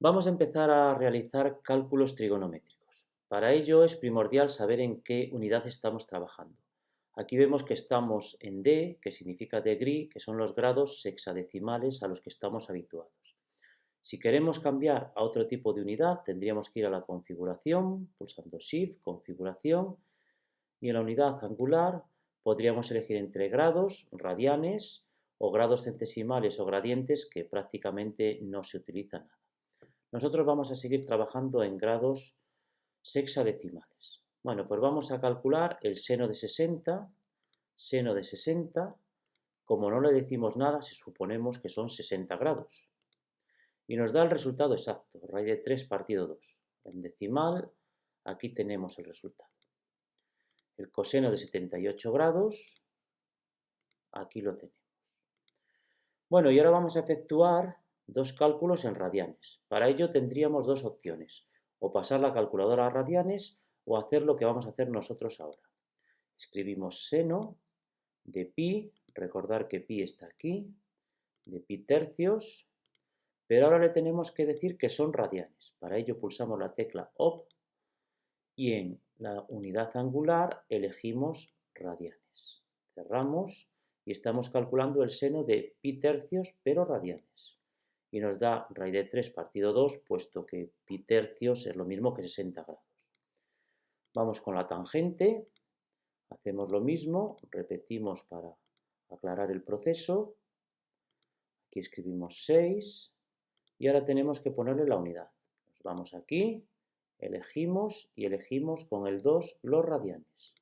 Vamos a empezar a realizar cálculos trigonométricos. Para ello es primordial saber en qué unidad estamos trabajando. Aquí vemos que estamos en D, que significa degree, que son los grados sexadecimales a los que estamos habituados. Si queremos cambiar a otro tipo de unidad, tendríamos que ir a la configuración, pulsando Shift, configuración, y en la unidad angular podríamos elegir entre grados, radianes, o grados centesimales o gradientes que prácticamente no se utilizan nada. Nosotros vamos a seguir trabajando en grados sexadecimales. Bueno, pues vamos a calcular el seno de 60, seno de 60, como no le decimos nada, si suponemos que son 60 grados. Y nos da el resultado exacto, raíz de 3 partido 2. En decimal, aquí tenemos el resultado. El coseno de 78 grados, aquí lo tenemos. Bueno, y ahora vamos a efectuar dos cálculos en radianes. Para ello tendríamos dos opciones, o pasar la calculadora a radianes o hacer lo que vamos a hacer nosotros ahora. Escribimos seno de pi, recordar que pi está aquí, de pi tercios, pero ahora le tenemos que decir que son radianes. Para ello pulsamos la tecla OP y en la unidad angular elegimos radianes. Cerramos y estamos calculando el seno de pi tercios, pero radianes. Y nos da raíz de 3 partido 2, puesto que pi tercios es lo mismo que 60 grados. Vamos con la tangente, hacemos lo mismo, repetimos para aclarar el proceso. Aquí escribimos 6 y ahora tenemos que ponerle la unidad. Nos vamos aquí, elegimos y elegimos con el 2 los radianes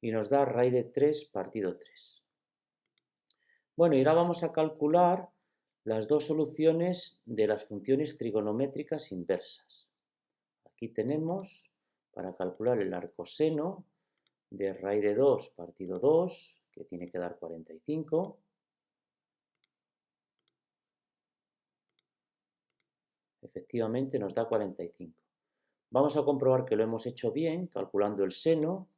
y nos da raíz de 3 partido 3. Bueno, y ahora vamos a calcular las dos soluciones de las funciones trigonométricas inversas. Aquí tenemos, para calcular el arcoseno de raíz de 2 partido 2, que tiene que dar 45, efectivamente nos da 45. Vamos a comprobar que lo hemos hecho bien, calculando el seno,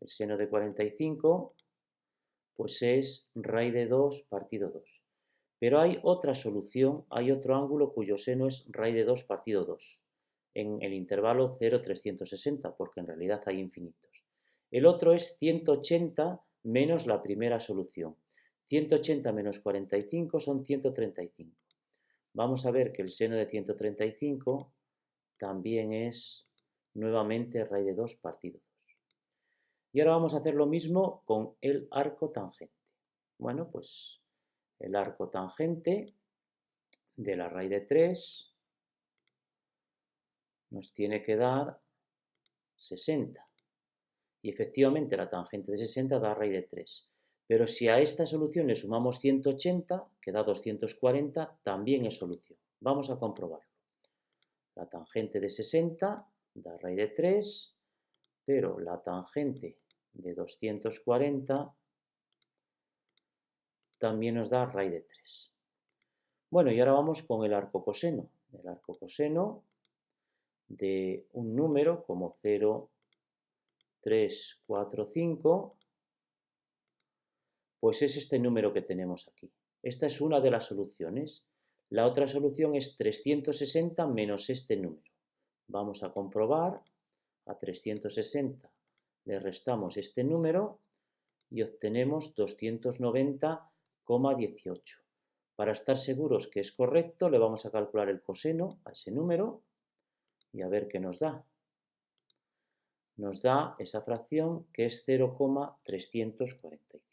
el seno de 45 pues es raíz de 2 partido 2. Pero hay otra solución, hay otro ángulo cuyo seno es raíz de 2 partido 2, en el intervalo 0,360, porque en realidad hay infinitos. El otro es 180 menos la primera solución. 180 menos 45 son 135. Vamos a ver que el seno de 135 también es nuevamente raíz de 2 partido 2. Y ahora vamos a hacer lo mismo con el arco tangente. Bueno, pues el arco tangente de la raíz de 3 nos tiene que dar 60. Y efectivamente la tangente de 60 da raíz de 3. Pero si a esta solución le sumamos 180, que da 240, también es solución. Vamos a comprobarlo. La tangente de 60 da raíz de 3 pero la tangente de 240 también nos da raíz de 3. Bueno, y ahora vamos con el arco coseno. El arco coseno de un número como 0, 3, 4, 5, pues es este número que tenemos aquí. Esta es una de las soluciones. La otra solución es 360 menos este número. Vamos a comprobar a 360 le restamos este número y obtenemos 290,18. Para estar seguros que es correcto, le vamos a calcular el coseno a ese número y a ver qué nos da. Nos da esa fracción que es 0,345.